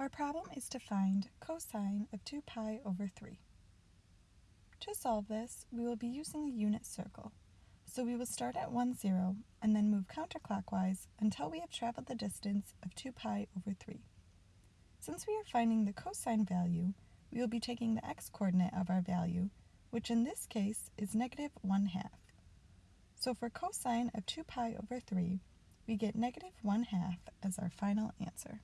Our problem is to find cosine of 2 pi over 3. To solve this, we will be using a unit circle. So we will start at 1, 0, and then move counterclockwise until we have traveled the distance of 2 pi over 3. Since we are finding the cosine value, we will be taking the x-coordinate of our value, which in this case is negative 1 half. So for cosine of 2 pi over 3, we get negative 1 half as our final answer.